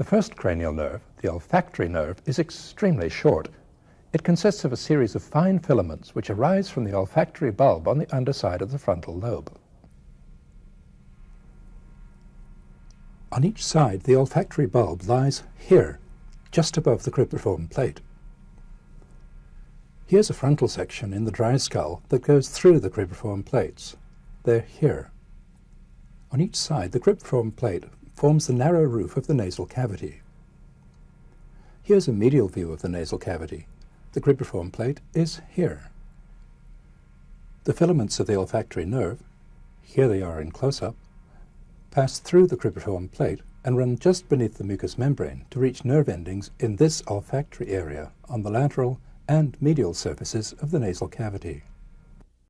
The first cranial nerve, the olfactory nerve, is extremely short. It consists of a series of fine filaments which arise from the olfactory bulb on the underside of the frontal lobe. On each side, the olfactory bulb lies here, just above the cribriform plate. Here's a frontal section in the dry skull that goes through the cribriform plates. They're here. On each side, the cribriform plate forms the narrow roof of the nasal cavity. Here's a medial view of the nasal cavity. The cribriform plate is here. The filaments of the olfactory nerve, here they are in close-up, pass through the cribriform plate and run just beneath the mucous membrane to reach nerve endings in this olfactory area on the lateral and medial surfaces of the nasal cavity.